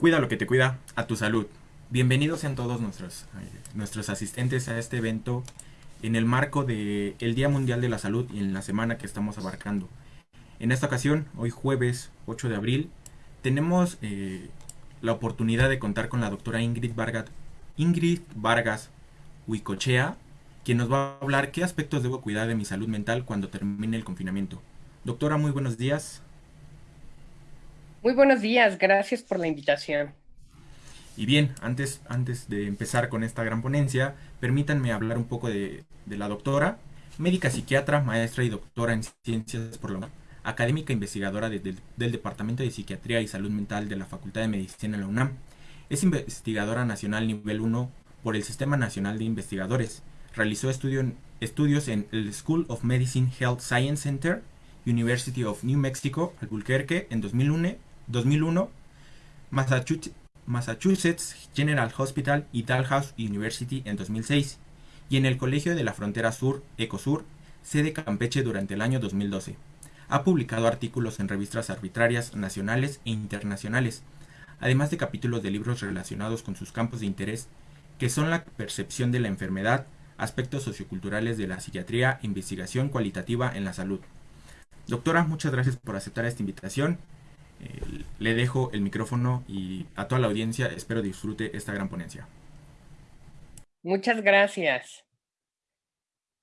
Cuida lo que te cuida, a tu salud. Bienvenidos sean todos nuestros, eh, nuestros asistentes a este evento en el marco del Día Mundial de la Salud y en la semana que estamos abarcando. En esta ocasión, hoy jueves 8 de abril, tenemos eh, la oportunidad de contar con la doctora Ingrid Vargas, Ingrid Vargas Huicochea, quien nos va a hablar qué aspectos debo cuidar de mi salud mental cuando termine el confinamiento. Doctora, muy buenos días. Muy buenos días, gracias por la invitación. Y bien, antes, antes de empezar con esta gran ponencia, permítanme hablar un poco de, la doctora, médica psiquiatra, maestra y doctora en ciencias por la UNAM, académica investigadora del Departamento de Psiquiatría y Salud Mental de la Facultad de Medicina en la UNAM. Es investigadora nacional nivel 1 por el Sistema Nacional de Investigadores. Realizó estudios en el School of Medicine Health Science Center, University of New Mexico, Albuquerque, en 2001 2001, Massachusetts General Hospital y Dalhousie University en 2006, y en el Colegio de la Frontera Sur, Ecosur, sede Campeche durante el año 2012. Ha publicado artículos en revistas arbitrarias nacionales e internacionales, además de capítulos de libros relacionados con sus campos de interés, que son la percepción de la enfermedad, aspectos socioculturales de la psiquiatría investigación cualitativa en la salud. Doctora, muchas gracias por aceptar esta invitación eh, le dejo el micrófono y a toda la audiencia espero disfrute esta gran ponencia. Muchas gracias.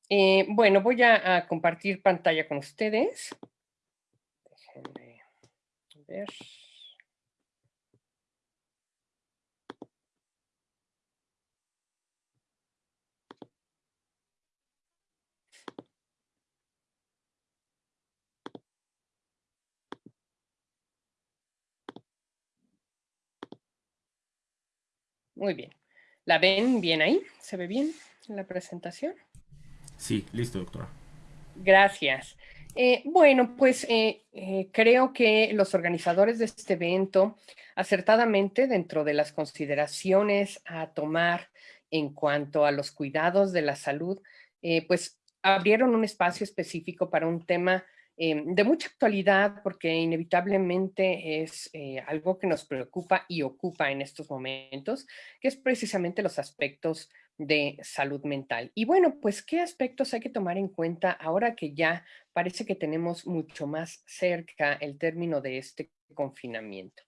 Eh, bueno, voy a, a, compartir pantalla con ustedes. Déjenme ver. Muy bien. ¿La ven bien ahí? ¿Se ve bien en la presentación? Sí, listo, doctora. Gracias. Eh, bueno, pues eh, eh, creo que los organizadores de este evento, acertadamente dentro de las consideraciones a tomar en cuanto a los cuidados de la salud, pues abrieron un espacio específico para un tema Em, de mucha actualidad porque inevitablemente es eh, algo que nos preocupa y ocupa en estos momentos, que es precisamente los aspectos de salud mental. Y bueno, pues qué aspectos hay que tomar en cuenta ahora que ya parece que tenemos mucho más cerca el término de este confinamiento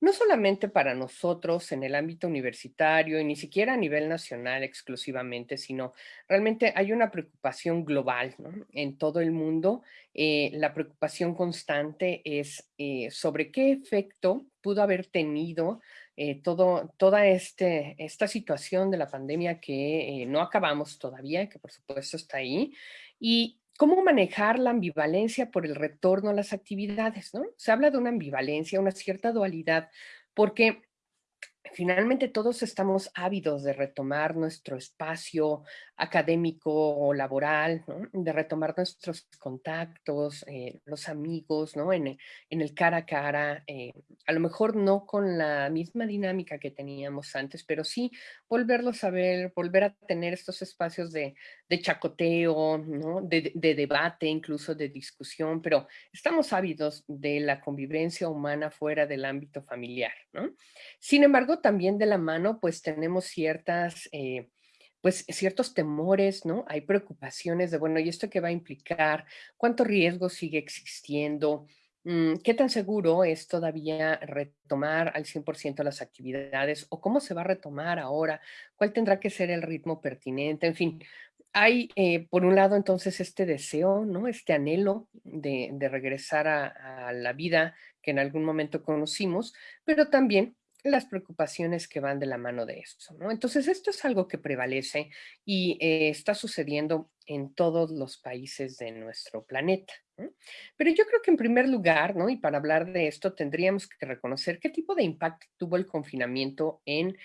no solamente para nosotros en el ámbito universitario y ni siquiera a nivel nacional exclusivamente, sino realmente hay una preocupación global en todo el mundo. Eh, la preocupación constante es eh, sobre qué efecto pudo haber tenido eh, todo, toda este, esta situación de la pandemia que no acabamos todavía, que por supuesto está ahí, y ¿Cómo manejar la ambivalencia por el retorno a las actividades? ¿no? Se habla de una ambivalencia, una cierta dualidad, porque finalmente todos estamos ávidos de retomar nuestro espacio académico o laboral, de retomar nuestros contactos, eh, los amigos, ¿no? En, el cara a cara, eh, a lo mejor no con la misma dinámica que teníamos antes, pero sí volverlos a ver, volver a tener estos espacios de, chacoteo, ¿no? de, de debate, incluso de discusión, pero estamos ávidos de la convivencia humana fuera del ámbito familiar. ¿no? Sin embargo, también de la mano, pues tenemos ciertas, eh, pues ciertos temores, ¿no? Hay preocupaciones de, bueno, ¿y esto qué va a implicar? ¿Cuánto riesgo sigue existiendo? Mm, ¿Qué tan seguro es todavía retomar al 100% las actividades? ¿O cómo se va a retomar ahora? ¿Cuál tendrá que ser el ritmo pertinente? En fin, hay, eh, por un lado, entonces, este deseo, ¿no? Este anhelo de, regresar a, a, la vida que en algún momento conocimos, pero también las preocupaciones que van de la mano de eso. ¿no? Entonces, esto es algo que prevalece y eh, está sucediendo en todos los países de nuestro planeta. Pero yo creo que en primer lugar, ¿no? y para hablar de esto, tendríamos que reconocer qué tipo de impacto tuvo el confinamiento en,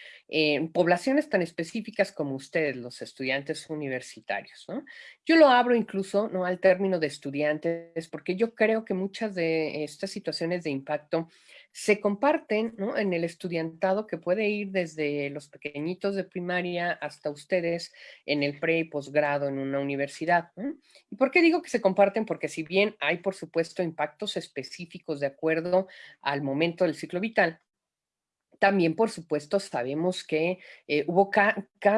poblaciones tan específicas como ustedes, los estudiantes universitarios. Yo lo abro incluso ¿no? al término de estudiantes, porque yo creo que muchas de estas situaciones de impacto se comparten en el estudiantado que puede ir desde los pequeñitos de primaria hasta ustedes en el pre y posgrado en una universidad. ¿Y por qué digo que se comparten? Porque si bien hay, por supuesto, impactos específicos de acuerdo al momento del ciclo vital, también, por supuesto, sabemos que eh, hubo,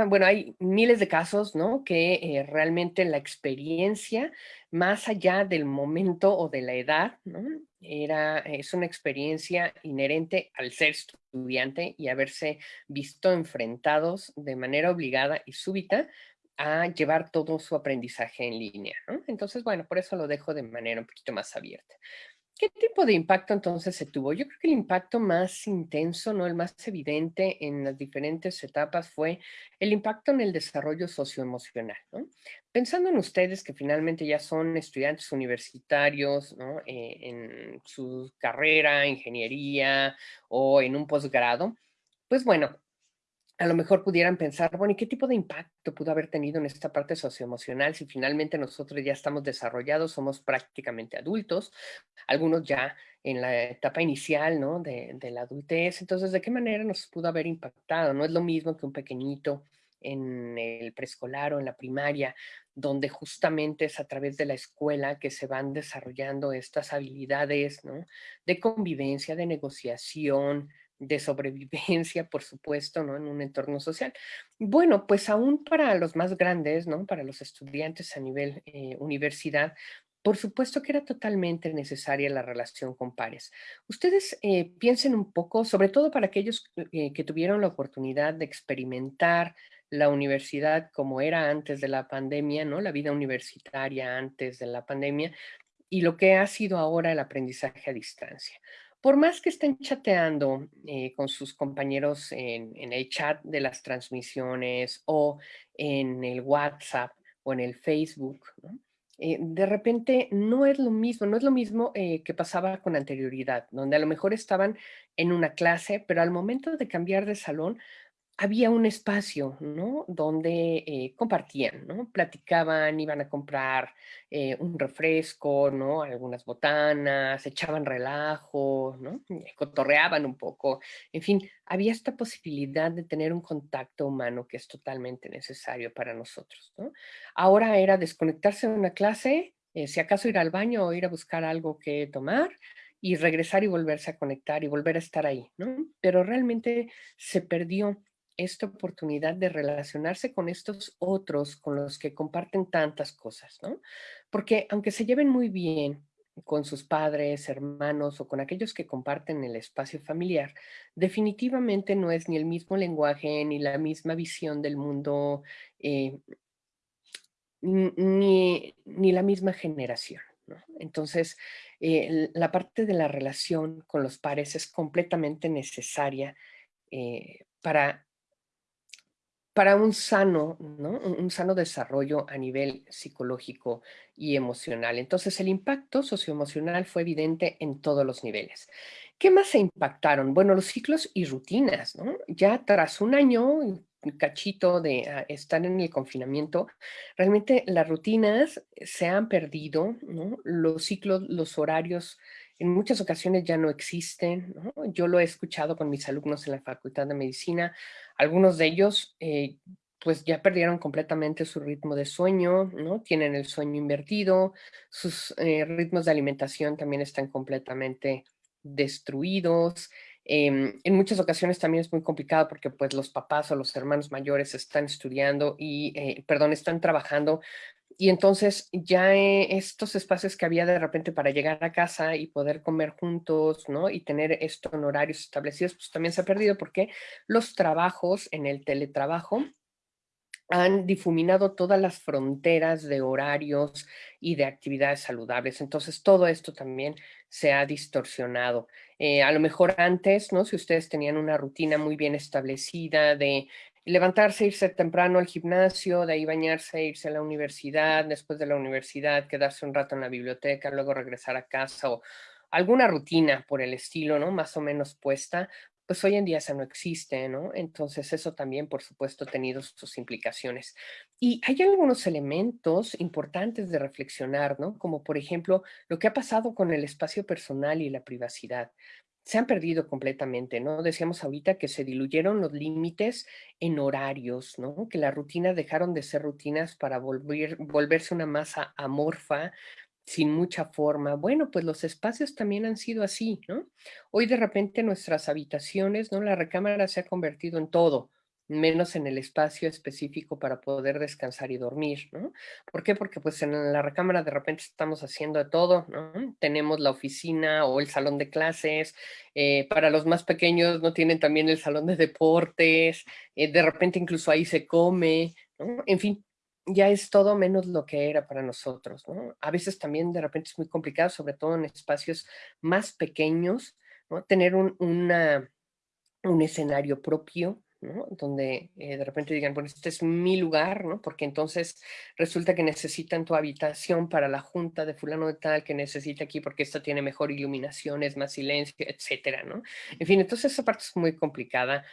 bueno, hay miles de casos, ¿no? Que eh, realmente la experiencia, más allá del momento o de la edad, ¿no? Era, es una experiencia inherente al ser estudiante y haberse visto enfrentados de manera obligada y súbita a llevar todo su aprendizaje en línea. Entonces, bueno, por eso lo dejo de manera un poquito más abierta. ¿Qué tipo de impacto entonces se tuvo? Yo creo que el impacto más intenso, ¿no? el más evidente en las diferentes etapas fue el impacto en el desarrollo socioemocional. ¿no? Pensando en ustedes que finalmente ya son estudiantes universitarios ¿no? Eh, en su carrera, ingeniería o en un posgrado, pues bueno, a lo mejor pudieran pensar, bueno, ¿y qué tipo de impacto pudo haber tenido en esta parte socioemocional si finalmente nosotros ya estamos desarrollados, somos prácticamente adultos, algunos ya en la etapa inicial, ¿no? De, de la adultez, entonces, ¿de qué manera nos pudo haber impactado? No es lo mismo que un pequeñito en el preescolar o en la primaria, donde justamente es a través de la escuela que se van desarrollando estas habilidades, ¿no? De convivencia, de negociación, de sobrevivencia, por supuesto, ¿no? En un entorno social. Bueno, pues aún para los más grandes, ¿no? Para los estudiantes a nivel eh, universidad, por supuesto que era totalmente necesaria la relación con pares. Ustedes eh, piensen un poco, sobre todo para aquellos eh, que tuvieron la oportunidad de experimentar la universidad como era antes de la pandemia, ¿no? La vida universitaria antes de la pandemia y lo que ha sido ahora el aprendizaje a distancia por más que estén chateando eh, con sus compañeros en, el chat de las transmisiones o en el WhatsApp o en el Facebook, eh, de repente no es lo mismo, no es lo mismo eh, que pasaba con anterioridad, donde a lo mejor estaban en una clase, pero al momento de cambiar de salón, había un espacio, ¿no? Donde eh, compartían, ¿no? Platicaban, iban a comprar eh, un refresco, ¿no? Algunas botanas, echaban relajo, ¿no? Eh, cotorreaban un poco. En fin, había esta posibilidad de tener un contacto humano que es totalmente necesario para nosotros, ¿no? Ahora era desconectarse de una clase, si acaso ir al baño o ir a buscar algo que tomar, y regresar y volverse a conectar y volver a estar ahí, ¿no? Pero realmente se perdió esta oportunidad de relacionarse con estos otros con los que comparten tantas cosas, ¿no? Porque aunque se lleven muy bien con sus padres, hermanos o con aquellos que comparten el espacio familiar, definitivamente no es ni el mismo lenguaje ni la misma visión del mundo, eh, ni, la misma generación. ¿no? Entonces, eh, la parte de la relación con los pares es completamente necesaria eh, para para un sano, ¿no? un sano desarrollo a nivel psicológico y emocional. Entonces, el impacto socioemocional fue evidente en todos los niveles. ¿Qué más se impactaron? Bueno, los ciclos y rutinas, ¿no? Ya tras un año, cachito de ah, estar en el confinamiento, realmente las rutinas se han perdido, ¿no? Los ciclos, los horarios en muchas ocasiones ya no existen. Yo lo he escuchado con mis alumnos en la Facultad de Medicina. Algunos de ellos eh, pues ya perdieron completamente su ritmo de sueño, ¿no? Tienen el sueño invertido, sus eh, ritmos de alimentación también están completamente destruidos. Em, en muchas ocasiones también es muy complicado porque pues los papás o los hermanos mayores están estudiando y, eh, perdón, están trabajando y entonces ya eh, estos espacios que había de repente para llegar a casa y poder comer juntos, ¿no? Y tener esto en horarios establecidos, pues también se ha perdido porque los trabajos en el teletrabajo han difuminado todas las fronteras de horarios y de actividades saludables. Entonces, todo esto también se ha distorsionado. Eh, a lo mejor antes, ¿no? Si ustedes tenían una rutina muy bien establecida de levantarse, irse temprano al gimnasio, de ahí bañarse, irse a la universidad, después de la universidad, quedarse un rato en la biblioteca, luego regresar a casa o alguna rutina por el estilo, ¿no? Más o menos puesta, pues hoy en día eso no existe, ¿no? Entonces eso también, por supuesto, ha tenido sus implicaciones. Y hay algunos elementos importantes de reflexionar, ¿no? Como por ejemplo, lo que ha pasado con el espacio personal y la privacidad se han perdido completamente, ¿no? Decíamos ahorita que se diluyeron los límites en horarios, ¿no? Que las rutinas dejaron de ser rutinas para volver, volverse una masa amorfa sin mucha forma. Bueno, pues los espacios también han sido así, ¿no? Hoy de repente nuestras habitaciones, ¿no? La recámara se ha convertido en todo, menos en el espacio específico para poder descansar y dormir, ¿no? ¿Por qué? Porque pues en la recámara de repente estamos haciendo de todo, ¿no? Tenemos la oficina o el salón de clases, eh, para los más pequeños no tienen también el salón de deportes, eh, de repente incluso ahí se come, ¿no? En fin, ya es todo menos lo que era para nosotros, ¿no? A veces también de repente es muy complicado, sobre todo en espacios más pequeños, ¿no? Tener un, escenario propio, Donde eh, de repente digan, bueno, este es mi lugar, ¿no? Porque entonces resulta que necesitan tu habitación para la junta de fulano de tal, que necesita aquí porque esta tiene mejor iluminación, es más silencio, etcétera, ¿no? En fin, entonces esa parte es muy complicada.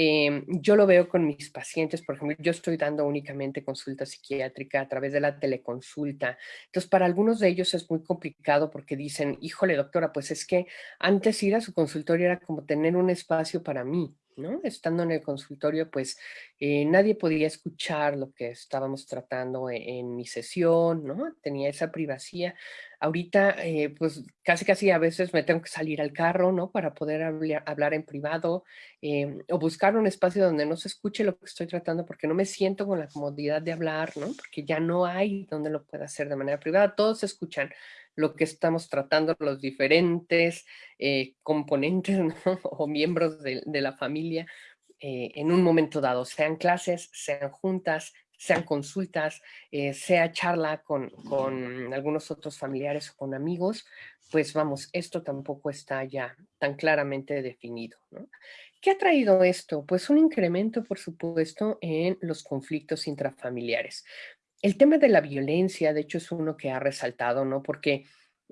Em, yo lo veo con mis pacientes, por ejemplo, yo estoy dando únicamente consulta psiquiátrica a través de la teleconsulta. Entonces, para algunos de ellos es muy complicado porque dicen, híjole, doctora, pues es que antes ir a su consultorio era como tener un espacio para mí. ¿No? Estando en el consultorio, pues eh, nadie podía escuchar lo que estábamos tratando e-, en, mi sesión, ¿no? Tenía esa privacidad. Ahorita, eh, pues casi casi a veces me tengo que salir al carro, ¿no? Para poder hablar, en privado em, o buscar un espacio donde no se escuche lo que estoy tratando porque no me siento con la comodidad de hablar, ¿no? Porque ya no hay donde lo pueda hacer de manera privada. Todos escuchan lo que estamos tratando, los diferentes eh, componentes o miembros de, la familia eh, en un momento dado, sean clases, sean juntas, sean consultas, eh, sea charla con, con, algunos otros familiares o con amigos, pues vamos, esto tampoco está ya tan claramente definido. ¿Qué ha traído esto? Pues un incremento, por supuesto, en los conflictos intrafamiliares. El tema de la violencia, de hecho, es uno que ha resaltado, ¿no? Porque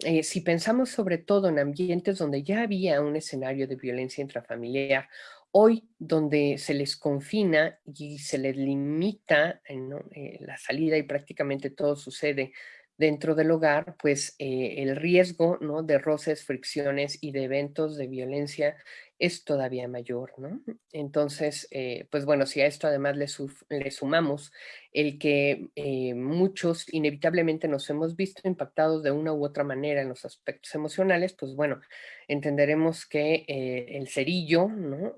eh, si pensamos sobre todo en ambientes donde ya había un escenario de violencia intrafamiliar, hoy donde se les confina y se les limita eh, eh, la salida y prácticamente todo sucede dentro del hogar, pues eh, el riesgo ¿no? de roces, fricciones y de eventos de violencia es todavía mayor, ¿no? Entonces, eh, pues bueno, si a esto además le, le sumamos el que eh, muchos inevitablemente nos hemos visto impactados de una u otra manera en los aspectos emocionales, pues bueno, entenderemos que el cerillo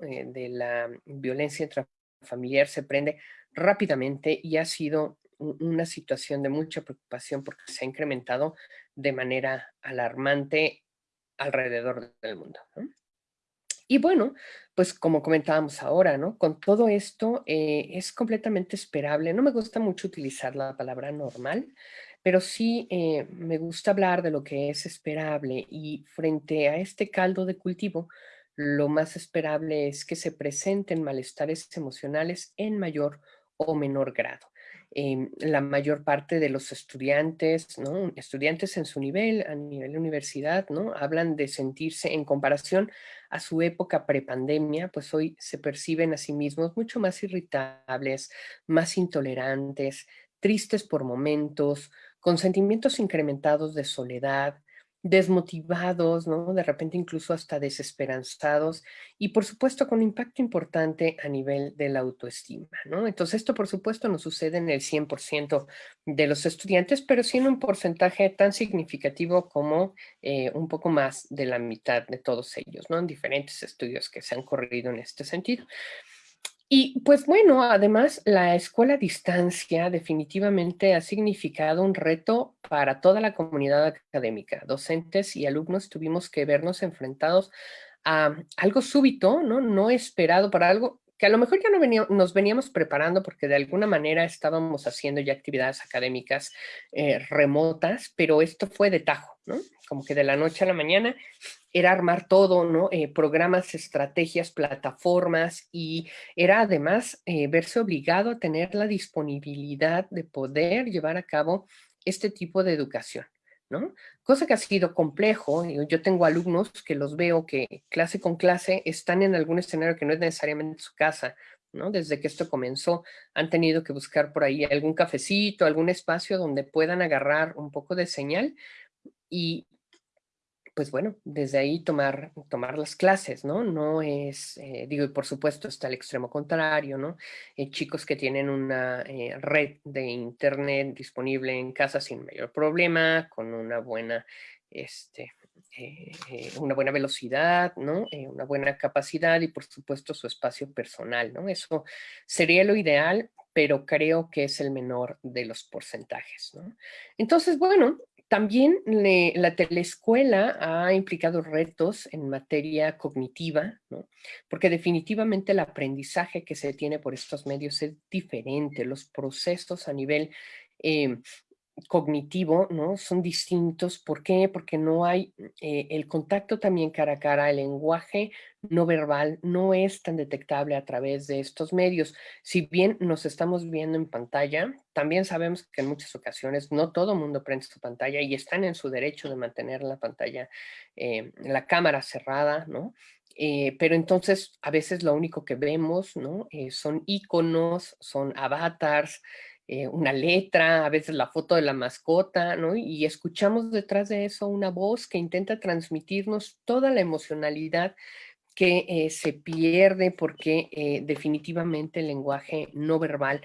de la violencia intrafamiliar se prende rápidamente y ha sido una situación de mucha preocupación porque se ha incrementado de manera alarmante alrededor del mundo. Y bueno, pues como comentábamos ahora, ¿no? Con todo esto eh, es completamente esperable. No me gusta mucho utilizar la palabra normal, pero sí eh, me gusta hablar de lo que es esperable y frente a este caldo de cultivo, lo más esperable es que se presenten malestares emocionales en mayor o menor grado. Em, la mayor parte de los estudiantes, estudiantes en su nivel, a nivel de universidad, ¿no? hablan de sentirse en comparación a su época prepandemia, pues hoy se perciben a sí mismos mucho más irritables, más intolerantes, tristes por momentos, con sentimientos incrementados de soledad, desmotivados, ¿no? De repente incluso hasta desesperanzados y por supuesto con impacto importante a nivel de la autoestima, ¿no? Entonces esto por supuesto no sucede en el 100% de los estudiantes, pero sí en un porcentaje tan significativo como eh, un poco más de la mitad de todos ellos, ¿no? En diferentes estudios que se han corrido en este sentido. Y pues bueno, además la escuela a distancia definitivamente ha significado un reto para toda la comunidad académica. Docentes y alumnos tuvimos que vernos enfrentados a algo súbito, ¿no? No esperado para algo que a lo mejor ya no nos veníamos preparando porque de alguna manera estábamos haciendo ya actividades académicas eh, remotas, pero esto fue de tajo, ¿no? Como que de la noche a la mañana era armar todo, ¿no? Eh, programas, estrategias, plataformas y era además eh, verse obligado a tener la disponibilidad de poder llevar a cabo este tipo de educación. ¿No? Cosa que ha sido complejo. Yo tengo alumnos que los veo que clase con clase están en algún escenario que no es necesariamente su casa, ¿no? Desde que esto comenzó, han tenido que buscar por ahí algún cafecito, algún espacio donde puedan agarrar un poco de señal y pues bueno, desde ahí tomar, tomar las clases, ¿no? No es, eh, digo, y por supuesto está el extremo contrario, ¿no? Eh, chicos que tienen una eh, red de internet disponible en casa sin mayor problema, con una buena, este, una buena velocidad, ¿no? una buena capacidad y por supuesto su espacio personal, ¿no? Eso sería lo ideal, pero creo que es el menor de los porcentajes, ¿no? Entonces, bueno, también la teleescuela ha implicado retos en materia cognitiva, ¿no? porque definitivamente el aprendizaje que se tiene por estos medios es diferente, los procesos a nivel eh, cognitivo, ¿no? Son distintos. ¿Por qué? Porque no hay eh, el contacto también cara a cara, el lenguaje no verbal no es tan detectable a través de estos medios. Si bien nos estamos viendo en pantalla, también sabemos que en muchas ocasiones no todo mundo prende su pantalla y están en su derecho de mantener la pantalla, eh, la cámara cerrada, ¿no? Eh, pero entonces a veces lo único que vemos, ¿no? son iconos, son avatars, eh, una letra, a veces la foto de la mascota, ¿no? Y escuchamos detrás de eso una voz que intenta transmitirnos toda la emocionalidad que eh, se pierde porque eh, definitivamente el lenguaje no verbal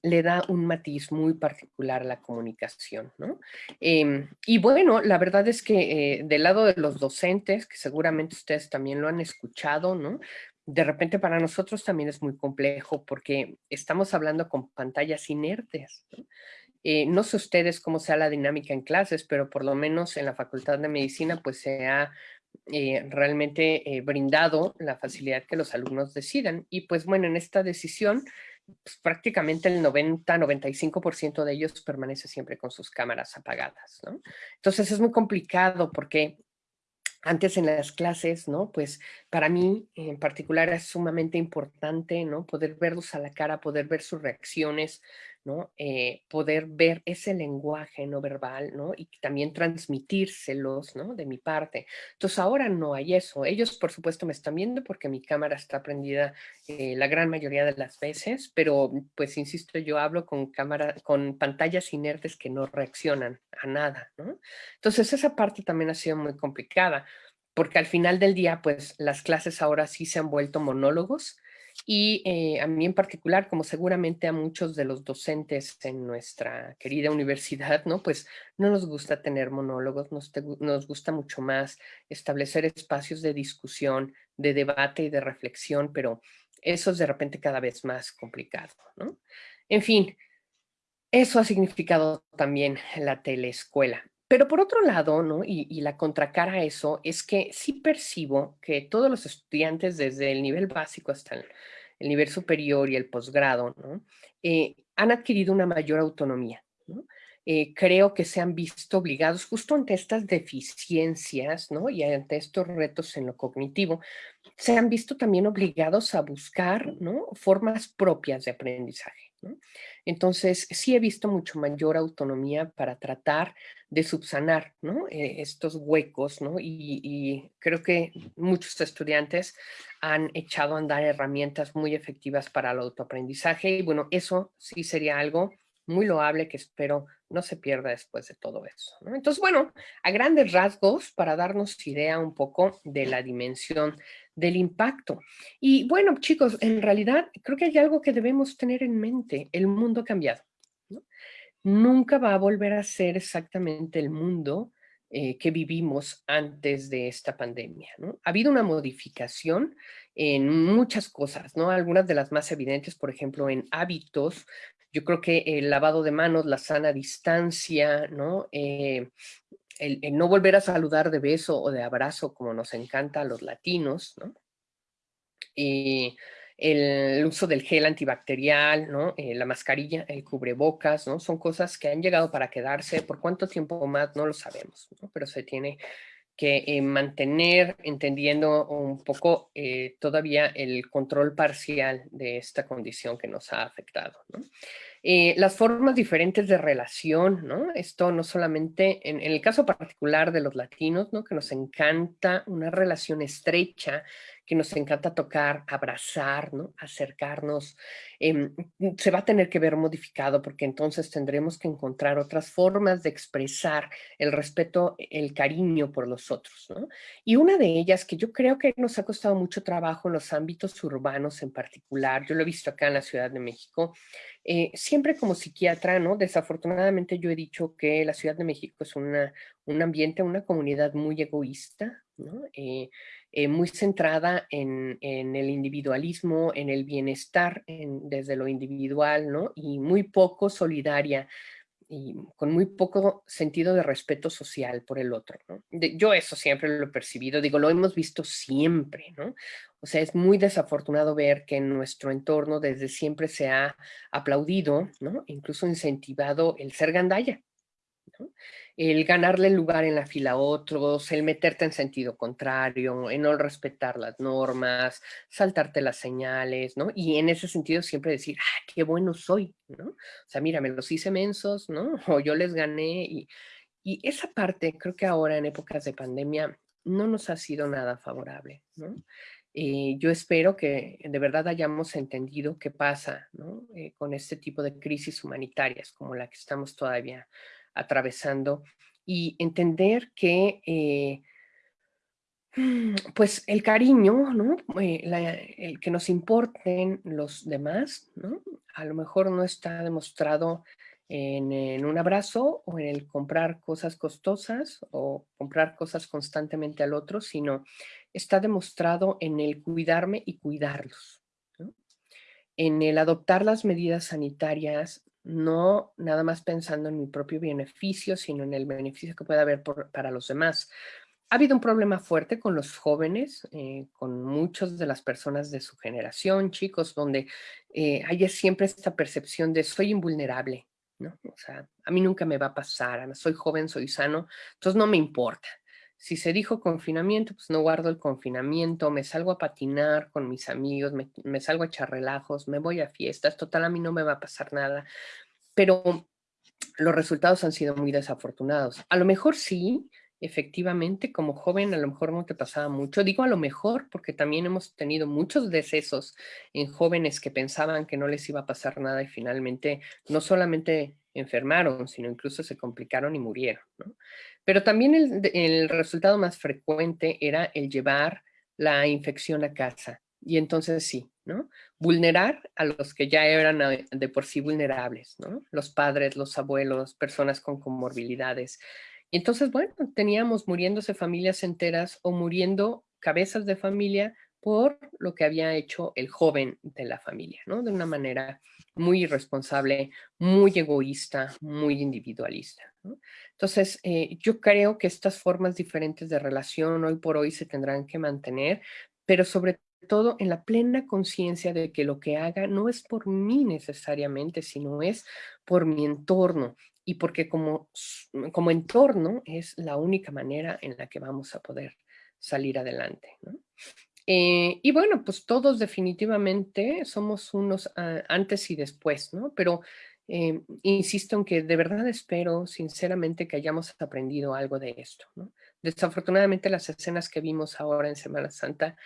le da un matiz muy particular a la comunicación, ¿no? Em, y bueno, la verdad es que del lado de los docentes, que seguramente ustedes también lo han escuchado, ¿no? De repente para nosotros también es muy complejo porque estamos hablando con pantallas inertes. ¿no? Eh, no sé ustedes cómo sea la dinámica en clases, pero por lo menos en la Facultad de Medicina pues se ha eh, realmente eh, brindado la facilidad que los alumnos decidan. Y pues bueno, en esta decisión pues, prácticamente el 90-95% de ellos permanece siempre con sus cámaras apagadas. Entonces es muy complicado porque antes en las clases, ¿no? Pues para mí en particular es sumamente importante, ¿no? Poder verlos a la cara, poder ver sus reacciones, ¿no? Eh, poder ver ese lenguaje no verbal, ¿no? Y también transmitírselos, ¿no? De mi parte. Entonces ahora no hay eso. Ellos, por supuesto, me están viendo porque mi cámara está prendida eh, la gran mayoría de las veces, pero pues insisto, yo hablo con cámara, con pantallas inertes que no reaccionan a nada, ¿no? Entonces esa parte también ha sido muy complicada porque al final del día, pues las clases ahora sí se han vuelto monólogos y eh, a mí en particular, como seguramente a muchos de los docentes en nuestra querida universidad, ¿no? Pues no nos gusta tener monólogos, nos, nos gusta mucho más establecer espacios de discusión, de debate y de reflexión, pero eso es de repente cada vez más complicado, ¿no? En fin, eso ha significado también la teleescuela. Pero por otro lado, ¿no? Y, la contracara a eso es que sí percibo que todos los estudiantes desde el nivel básico hasta el, nivel superior y el posgrado, ¿no? Eh, han adquirido una mayor autonomía, ¿no? Eh, creo que se han visto obligados justo ante estas deficiencias, ¿no? Y ante estos retos en lo cognitivo, se han visto también obligados a buscar, ¿no? Formas propias de aprendizaje. Entonces, sí he visto mucho mayor autonomía para tratar de subsanar. Eh, estos huecos, ¿no? Y, creo que muchos estudiantes han echado a andar herramientas muy efectivas para el autoaprendizaje y bueno, eso sí sería algo muy loable que espero no se pierda después de todo eso. Entonces, bueno, a grandes rasgos, para darnos idea un poco de la dimensión del impacto. Y bueno, chicos, en realidad creo que hay algo que debemos tener en mente. El mundo ha cambiado. Nunca va a volver a ser exactamente el mundo eh, que vivimos antes de esta pandemia. Ha habido una modificación en muchas cosas, ¿no? Algunas de las más evidentes, por ejemplo, en hábitos. Yo creo que el lavado de manos, la sana distancia, ¿no? Eh, el, no volver a saludar de beso o de abrazo como nos encanta a los latinos, ¿no? El uso del gel antibacterial, ¿no? Eh, la mascarilla, el cubrebocas, ¿no? Son cosas que han llegado para quedarse. ¿Por cuánto tiempo más? No lo sabemos, ¿no? Pero se tiene que eh, mantener entendiendo un poco eh, todavía el control parcial de esta condición que nos ha afectado. Eh, las formas diferentes de relación, ¿no? Esto no solamente, en, el caso particular de los latinos, ¿no? Que nos encanta una relación estrecha, que nos encanta tocar, abrazar, ¿no? acercarnos, em, se va a tener que ver modificado porque entonces tendremos que encontrar otras formas de expresar el respeto, el cariño por los otros. ¿no? Y una de ellas que yo creo que nos ha costado mucho trabajo en los ámbitos urbanos en particular, yo lo he visto acá en la Ciudad de México, eh, siempre como psiquiatra, ¿no? Desafortunadamente yo he dicho que la Ciudad de México es una, un ambiente, una comunidad muy egoísta, ¿no? Eh, eh, muy centrada en, en, el individualismo, en el bienestar desde lo individual, ¿no? Y muy poco solidaria y con muy poco sentido de respeto social por el otro. ¿no? yo eso siempre lo he percibido, digo, lo hemos visto siempre, ¿no? O sea, es muy desafortunado ver que en nuestro entorno desde siempre se ha aplaudido, ¿no? Incluso incentivado el ser gandalla, el ganarle el lugar en la fila a otros, el meterte en sentido contrario, en no respetar las normas, saltarte las señales, ¿no? Y en ese sentido siempre decir, ah, qué bueno soy, ¿no? O sea, mira, me los hice mensos, ¿no? O yo les gané y, y esa parte creo que ahora en épocas de pandemia no nos ha sido nada favorable, ¿no? Eh, yo espero que de verdad hayamos entendido qué pasa ¿no? Eh, con este tipo de crisis humanitarias como la que estamos todavía atravesando y entender que eh, pues el cariño, ¿no? Eh, el que nos importen los demás, ¿no? A lo mejor no está demostrado en, un abrazo o en el comprar cosas costosas o comprar cosas constantemente al otro, sino está demostrado en el cuidarme y cuidarlos. En el adoptar las medidas sanitarias no nada más pensando en mi propio beneficio, sino en el beneficio que puede haber para los demás. Ha habido un problema fuerte con los jóvenes, eh, con muchas de las personas de su generación, chicos, donde eh, hay siempre esta percepción de soy invulnerable, ¿no? O sea, a mí nunca me va a pasar, soy joven, soy sano, entonces no me importa. Si se dijo confinamiento, pues no guardo el confinamiento, me salgo a patinar con mis amigos, me, salgo a echar relajos, me voy a fiestas, total a mí no me va a pasar nada. Pero los resultados han sido muy desafortunados. A lo mejor sí, efectivamente, como joven a lo mejor no te pasaba mucho. Digo a lo mejor porque también hemos tenido muchos decesos en jóvenes que pensaban que no les iba a pasar nada y finalmente no solamente enfermaron, sino incluso se complicaron y murieron. ¿no? Pero también el, resultado más frecuente era el llevar la infección a casa. Y entonces sí, ¿no? Vulnerar a los que ya eran de por sí vulnerables, ¿no? Los padres, los abuelos, personas con comorbilidades. Y entonces, bueno, teníamos muriéndose familias enteras o muriendo cabezas de familia por lo que había hecho el joven de la familia, ¿no? De una manera muy irresponsable, muy egoísta, muy individualista. Entonces, eh, yo creo que estas formas diferentes de relación hoy por hoy se tendrán que mantener, pero sobre todo en la plena conciencia de que lo que haga no es por mí necesariamente, sino es por mi entorno y porque como, como entorno es la única manera en la que vamos a poder salir adelante. ¿no? Eh, y bueno, pues todos definitivamente somos unos antes y después, ¿no? Pero eh, insisto en que de verdad espero sinceramente que hayamos aprendido algo de esto, ¿no? Desafortunadamente las escenas que vimos ahora en Semana Santa,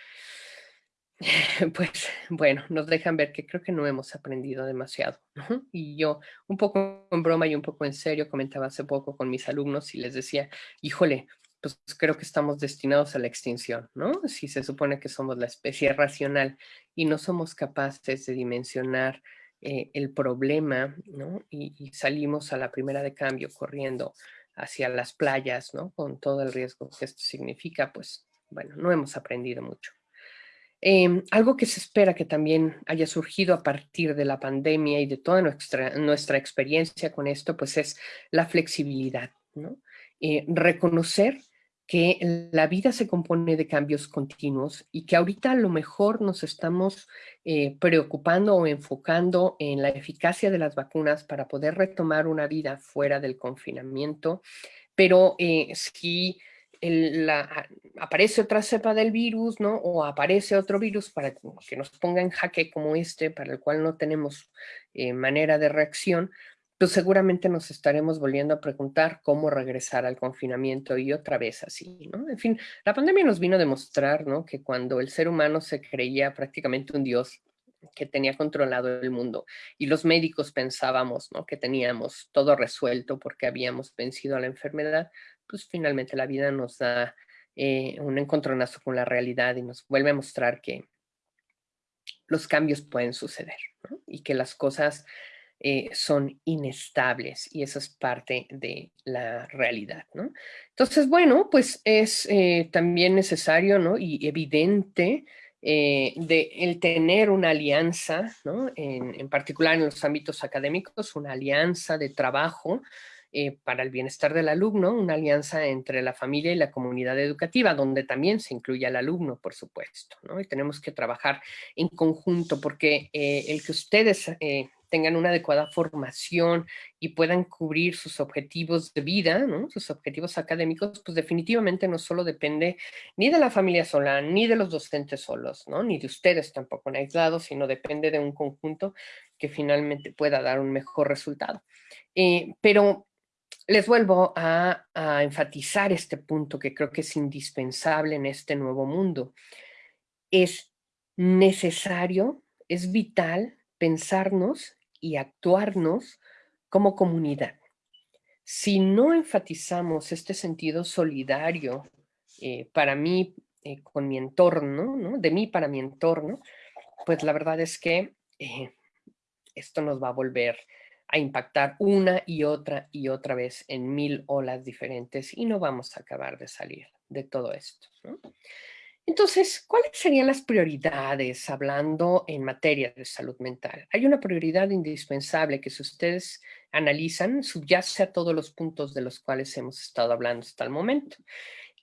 pues bueno, nos dejan ver que creo que no hemos aprendido demasiado. ¿no? Y yo, un poco en broma y un poco en serio, comentaba hace poco con mis alumnos y les decía, híjole, pues creo que estamos destinados a la extinción, ¿no? Si se supone que somos la especie racional y no somos capaces de dimensionar eh, el problema, ¿no? Y, salimos a la primera de cambio corriendo hacia las playas, ¿no? Con todo el riesgo que esto significa, pues, bueno, no hemos aprendido mucho. Em, algo que se espera que también haya surgido a partir de la pandemia y de toda nuestra, nuestra experiencia con esto, pues es la flexibilidad, ¿no? Eh, reconocer que la vida se compone de cambios continuos y que ahorita a lo mejor nos estamos eh, preocupando o enfocando en la eficacia de las vacunas para poder retomar una vida fuera del confinamiento, pero eh, si aparece otra cepa del virus, ¿no? O aparece otro virus para que nos ponga en jaque como este, para el cual no tenemos eh, manera de reacción, pues seguramente nos estaremos volviendo a preguntar cómo regresar al confinamiento y otra vez así, ¿no? En fin, la pandemia nos vino a demostrar, ¿no? Que cuando el ser humano se creía prácticamente un dios que tenía controlado el mundo y los médicos pensábamos, ¿no? Que teníamos todo resuelto porque habíamos vencido a la enfermedad, pues finalmente la vida nos da eh, un encontronazo con la realidad y nos vuelve a mostrar que los cambios pueden suceder ¿no? y que las cosas eh, son inestables y eso es parte de la realidad, ¿no? Entonces, bueno, pues es eh, también necesario, ¿no? Y evidente eh, de el tener una alianza, ¿no? En, en, particular en los ámbitos académicos, una alianza de trabajo para el bienestar del alumno, una alianza entre la familia y la comunidad educativa, donde también se incluye al alumno, por supuesto, ¿no? Y tenemos que trabajar en conjunto porque el que ustedes tengan una adecuada formación y puedan cubrir sus objetivos de vida, sus objetivos académicos, pues definitivamente no solo depende ni de la familia sola, ni de los docentes solos, ni de ustedes tampoco en aislados, sino depende de un conjunto que finalmente pueda dar un mejor resultado. Eh, pero les vuelvo a enfatizar este punto que creo que es indispensable en este nuevo mundo. Es necesario, es vital pensarnos y actuarnos como comunidad. Si no enfatizamos este sentido solidario eh, para mí, eh, con mi entorno, ¿no? de mí para mi entorno, pues la verdad es que eh, esto nos va a volver a impactar una y otra y otra vez en mil olas diferentes y no vamos a acabar de salir de todo esto. Entonces, ¿cuáles serían las prioridades hablando en materia de salud mental? Hay una prioridad indispensable que si ustedes analizan, subyace a todos los puntos de los cuales hemos estado hablando hasta el momento.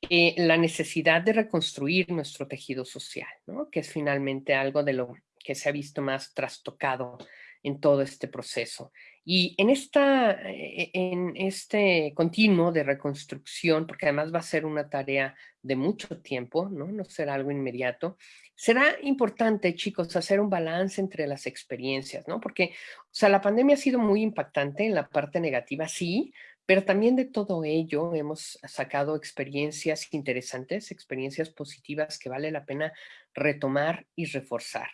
Eh, la necesidad de reconstruir nuestro tejido social, ¿no? que es finalmente algo de lo que se ha visto más trastocado en todo este proceso. Y en, esta, eh, en este continuo de reconstrucción, porque además va a ser una tarea de mucho tiempo, ¿no? no será algo inmediato, será importante, chicos, hacer un balance entre las experiencias, ¿no? Porque, o sea, la pandemia ha sido muy impactante en la parte negativa, sí, pero también de todo ello hemos sacado experiencias interesantes, experiencias positivas que vale la pena retomar y reforzar.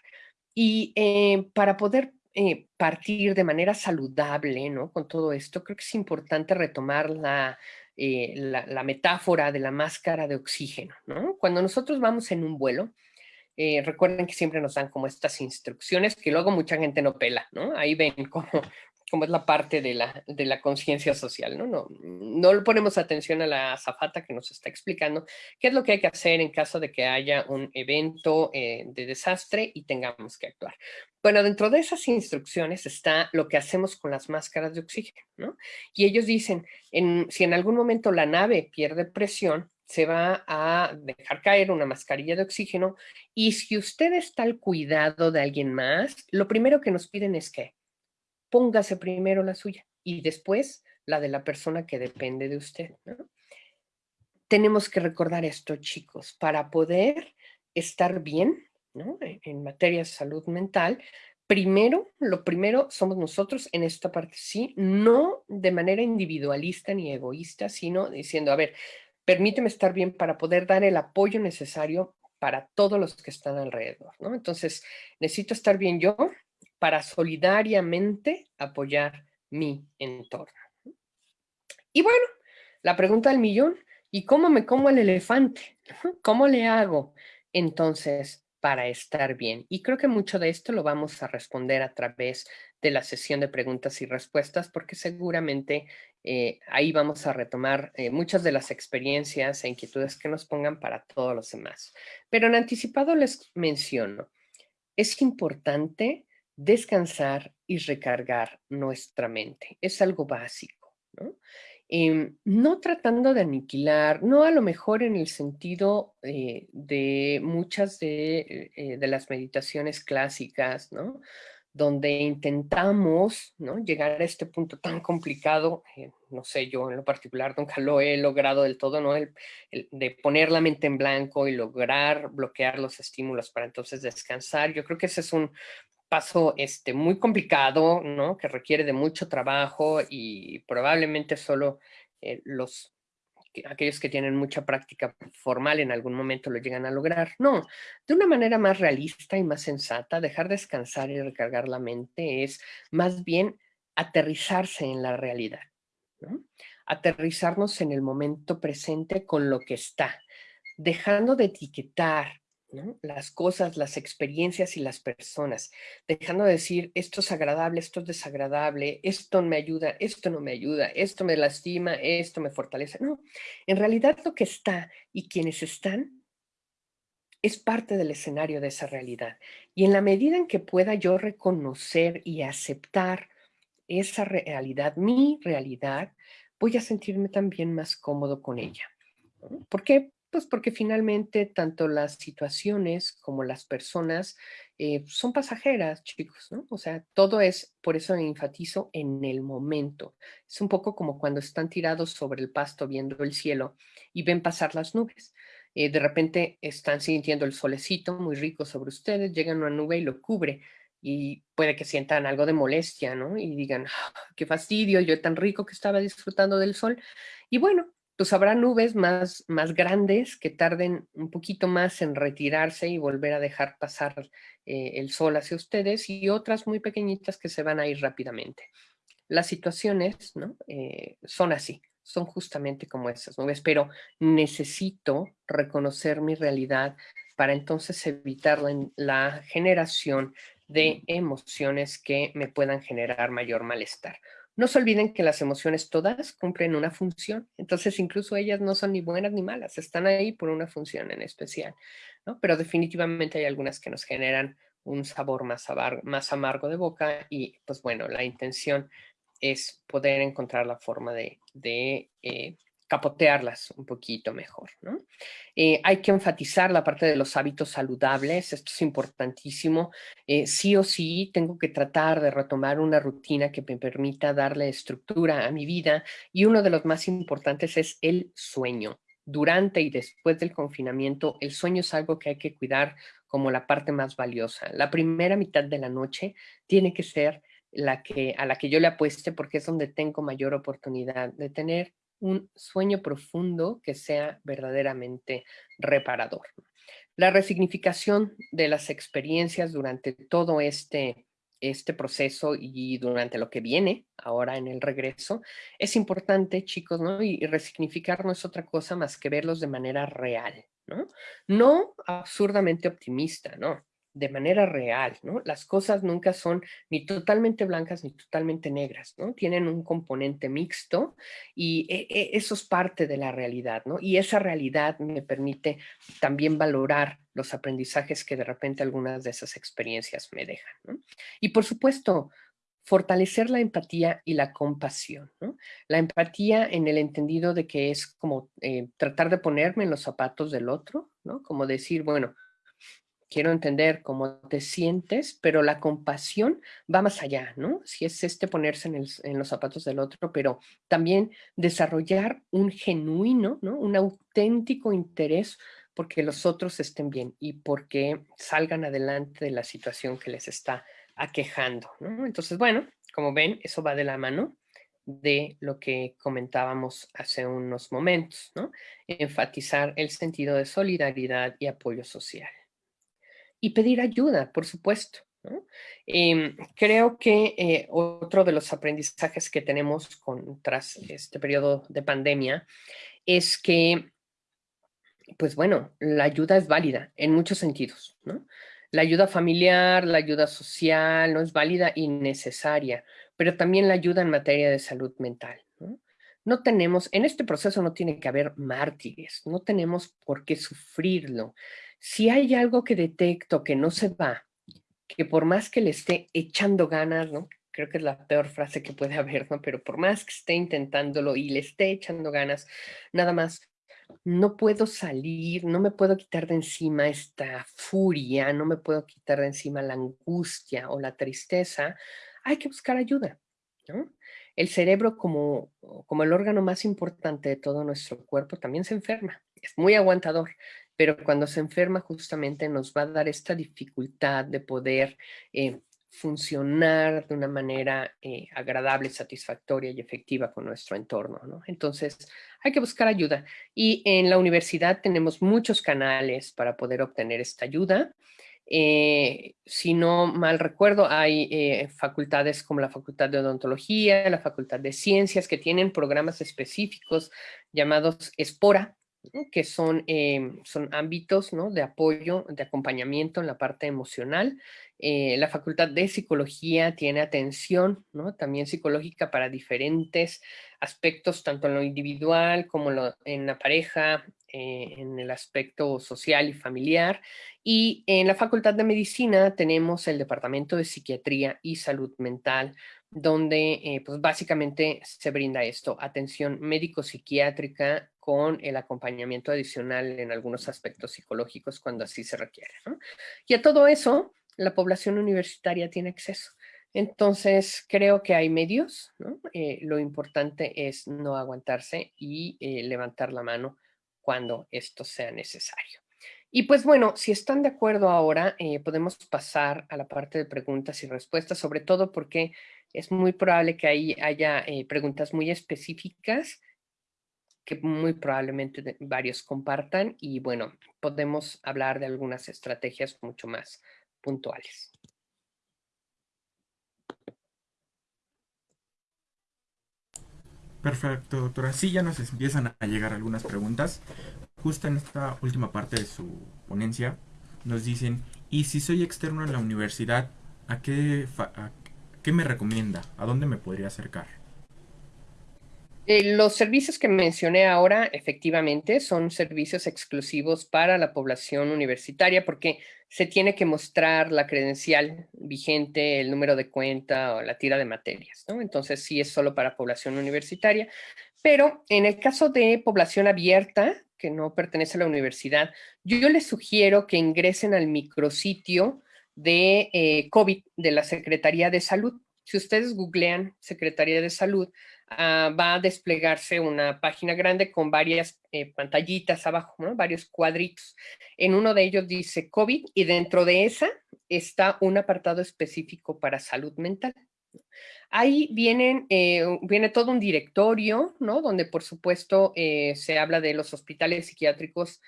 Y eh, para poder eh, partir de manera saludable, ¿no? Con todo esto, creo que es importante retomar la, eh, la, metáfora de la máscara de oxígeno, ¿no? Cuando nosotros vamos en un vuelo, eh, recuerden que siempre nos dan como estas instrucciones que luego mucha gente no pela, ¿no? Ahí ven cómo como es la parte de la, de la conciencia social, ¿no? ¿no? No le ponemos atención a la zafata que nos está explicando qué es lo que hay que hacer en caso de que haya un evento eh, de desastre y tengamos que actuar. Bueno, dentro de esas instrucciones está lo que hacemos con las máscaras de oxígeno, ¿no? Y ellos dicen, en, si en algún momento la nave pierde presión, se va a dejar caer una mascarilla de oxígeno y si usted está al cuidado de alguien más, lo primero que nos piden es que póngase primero la suya y después la de la persona que depende de usted. Tenemos que recordar esto, chicos, para poder estar bien e, en materia de salud mental, primero, lo primero somos nosotros en esta parte, sí, no de manera individualista ni egoísta, sino diciendo, a ver, permíteme estar bien para poder dar el apoyo necesario para todos los que están alrededor, ¿no? Entonces, necesito estar bien yo, para solidariamente apoyar mi entorno. Y bueno, la pregunta del millón, ¿y cómo me como el elefante? ¿Cómo le hago entonces para estar bien? Y creo que mucho de esto lo vamos a responder a través de la sesión de preguntas y respuestas, porque seguramente eh, ahí vamos a retomar eh, muchas de las experiencias e inquietudes que nos pongan para todos los demás. Pero en anticipado les menciono, es importante descansar y recargar nuestra mente. Es algo básico, ¿no? Em, no tratando de aniquilar, no a lo mejor en el sentido eh, de muchas de, eh, de, las meditaciones clásicas, ¿no? donde intentamos ¿no? llegar a este punto tan complicado, eh, no sé, yo en lo particular nunca lo he logrado del todo, ¿no? El, de poner la mente en blanco y lograr bloquear los estímulos para entonces descansar. Yo creo que ese es un paso este, muy complicado, ¿no? Que requiere de mucho trabajo y probablemente solo eh, los, aquellos que tienen mucha práctica formal en algún momento lo llegan a lograr. No, de una manera más realista y más sensata, dejar descansar y recargar la mente es más bien aterrizarse en la realidad, ¿no? aterrizarnos en el momento presente con lo que está, dejando de etiquetar, las cosas, las experiencias y las personas, dejando de decir esto es agradable, esto es desagradable, esto me ayuda, esto no me ayuda, esto me lastima, esto me fortalece. No, en realidad lo que está y quienes están es parte del escenario de esa realidad. Y en la medida en que pueda yo reconocer y aceptar esa realidad, mi realidad, voy a sentirme también más cómodo con ella. ¿Por qué? Pues porque finalmente tanto las situaciones como las personas eh, son pasajeras, chicos, ¿no? O sea, todo es, por eso enfatizo, en el momento. Es un poco como cuando están tirados sobre el pasto viendo el cielo y ven pasar las nubes. Eh, de repente están sintiendo el solecito muy rico sobre ustedes, llegan una nube y lo cubre y puede que sientan algo de molestia, ¿no? Y digan, ah, qué fastidio, yo tan rico que estaba disfrutando del sol. Y bueno, pues habrá nubes más, más grandes que tarden un poquito más en retirarse y volver a dejar pasar eh, el sol hacia ustedes y otras muy pequeñitas que se van a ir rápidamente. Las situaciones ¿no? Eh, son así, son justamente como esas nubes, pero necesito reconocer mi realidad para entonces evitar la generación de emociones que me puedan generar mayor malestar. No se olviden que las emociones todas cumplen una función, entonces incluso ellas no son ni buenas ni malas, están ahí por una función en especial, ¿no? Pero definitivamente hay algunas que nos generan un sabor más, amargo de boca y pues bueno, la intención es poder encontrar la forma de, eh, capotearlas un poquito mejor. ¿no? Eh, hay que enfatizar la parte de los hábitos saludables, esto es importantísimo. Eh, sí o sí tengo que tratar de retomar una rutina que me permita darle estructura a mi vida y uno de los más importantes es el sueño. Durante y después del confinamiento, el sueño es algo que hay que cuidar como la parte más valiosa. La primera mitad de la noche tiene que ser la que, a la que yo le apueste porque es donde tengo mayor oportunidad de tener un sueño profundo que sea verdaderamente reparador. La resignificación de las experiencias durante todo este, este proceso y durante lo que viene ahora en el regreso es importante, chicos, ¿no? Y, resignificar no es otra cosa más que verlos de manera real, ¿no? No absurdamente optimista, ¿no? De manera real, ¿no? Las cosas nunca son ni totalmente blancas ni totalmente negras, ¿no? Tienen un componente mixto y e, e, eso es parte de la realidad, ¿no? Y esa realidad me permite también valorar los aprendizajes que de repente algunas de esas experiencias me dejan, ¿no? Y por supuesto, fortalecer la empatía y la compasión, ¿no? La empatía en el entendido de que es como eh, tratar de ponerme en los zapatos del otro, ¿no? Como decir, bueno, quiero entender cómo te sientes, pero la compasión va más allá, ¿no? Si es este ponerse en, los zapatos del otro, pero también desarrollar un genuino, ¿no? Un auténtico interés porque los otros estén bien y porque salgan adelante de la situación que les está aquejando, ¿no? Entonces, bueno, como ven, eso va de la mano de lo que comentábamos hace unos momentos, ¿no? Enfatizar el sentido de solidaridad y apoyo social y pedir ayuda, por supuesto. Em, creo que eh, otro de los aprendizajes que tenemos tras este periodo de pandemia es que, pues bueno, la ayuda es válida en muchos sentidos, La ayuda familiar, la ayuda social no es válida y necesaria, pero también la ayuda en materia de salud mental. no tenemos, en este proceso no tiene que haber mártires, no tenemos por qué sufrirlo si hay algo que detecto que no se va, que por más que le esté echando ganas, ¿no? Creo que es la peor frase que puede haber, ¿no? Pero por más que esté intentándolo y le esté echando ganas, nada más, no puedo salir, no me puedo quitar de encima esta furia, no me puedo quitar de encima la angustia o la tristeza, hay que buscar ayuda, ¿no? El cerebro, como, como el órgano más importante de todo nuestro cuerpo, también se enferma. Es muy aguantador pero cuando se enferma justamente nos va a dar esta dificultad de poder eh, funcionar de una manera eh, agradable, satisfactoria y efectiva con nuestro entorno. ¿no? Entonces, hay que buscar ayuda. Y en la universidad tenemos muchos canales para poder obtener esta ayuda. Eh, si no mal recuerdo, hay facultades como la Facultad de Odontología, la Facultad de Ciencias, que tienen programas específicos llamados ESPORA, que son, son ámbitos ¿no? de apoyo, de acompañamiento en la parte emocional eh, la Facultad de Psicología tiene atención. También psicológica para diferentes aspectos, tanto en lo individual como en la pareja, eh, en el aspecto social y familiar. Y en la Facultad de Medicina tenemos el Departamento de Psiquiatría y Salud Mental, donde eh, pues básicamente se brinda esto, atención médico-psiquiátrica con el acompañamiento adicional en algunos aspectos psicológicos cuando así se requiere. Y a todo eso, la población universitaria tiene acceso. Entonces, creo que hay medios, eh, lo importante es no aguantarse y eh, levantar la mano cuando esto sea necesario. Y pues bueno, si están de acuerdo ahora, eh, podemos pasar a la parte de preguntas y respuestas, sobre todo porque es muy probable que ahí haya preguntas muy específicas que muy probablemente varios compartan y bueno, podemos hablar de algunas estrategias mucho más puntuales. Perfecto, doctora. Sí, ya nos empiezan a llegar algunas preguntas. Justo en esta última parte de su ponencia nos dicen, ¿y si soy externo en la universidad, a qué, a qué me recomienda? ¿A dónde me podría acercar? Eh, los servicios que mencioné ahora, efectivamente, son servicios exclusivos para la población universitaria porque se tiene que mostrar la credencial vigente, el número de cuenta o la tira de materias, ¿no? Entonces sí es solo para población universitaria, pero en el caso de población abierta, que no pertenece a la universidad, yo les sugiero que ingresen al micrositio de eh, COVID de la Secretaría de Salud. Si ustedes googlean Secretaría de Salud, Ah, va a desplegarse una página grande con varias eh, pantallitas abajo, varios cuadritos. En uno de ellos dice COVID y dentro de esa está un apartado específico para salud mental. Ahí vienen, eh, viene todo un directorio, ¿no? Donde por supuesto eh, se habla de los hospitales psiquiátricos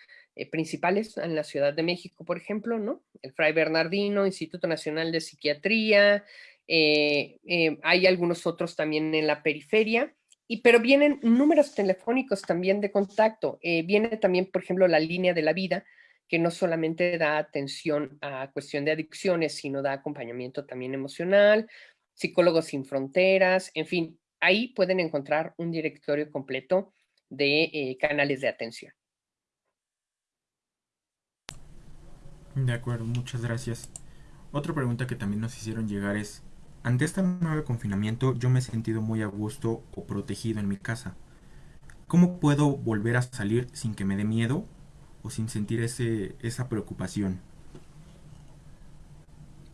principales en la Ciudad de México, por ejemplo, ¿no? El Fray Bernardino, Instituto Nacional de Psiquiatría, eh, eh, hay algunos otros también en la periferia, y, pero vienen números telefónicos también de contacto. Eh, viene también, por ejemplo, la línea de la vida, que no solamente da atención a cuestión de adicciones, sino da acompañamiento también emocional, psicólogos sin fronteras, en fin, ahí pueden encontrar un directorio completo de canales de atención. De acuerdo, muchas gracias. Otra pregunta que también nos hicieron llegar es, ante este nuevo confinamiento yo me he sentido muy a gusto o protegido en mi casa. ¿Cómo puedo volver a salir sin que me dé miedo o sin sentir ese, esa preocupación?